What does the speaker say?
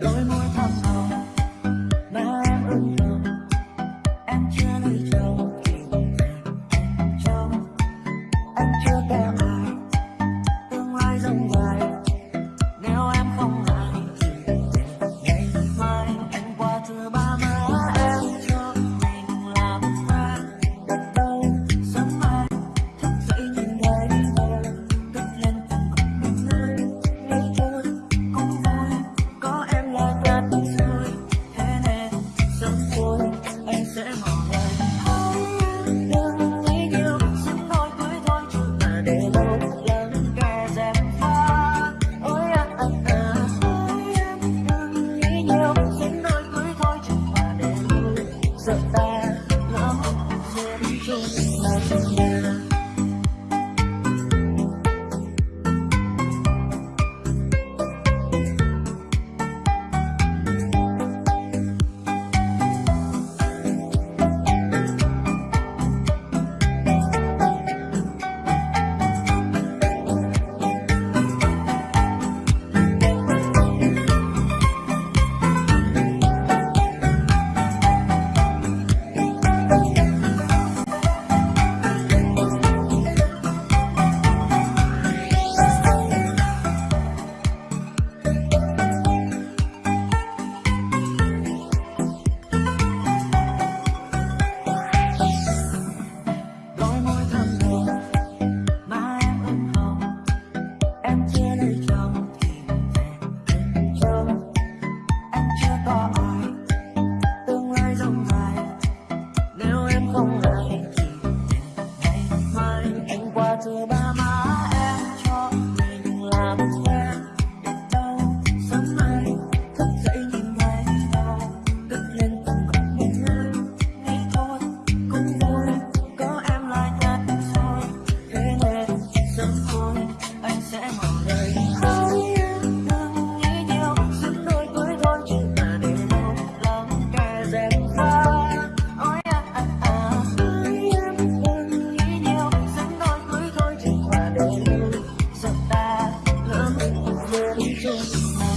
Dame. You. Dios.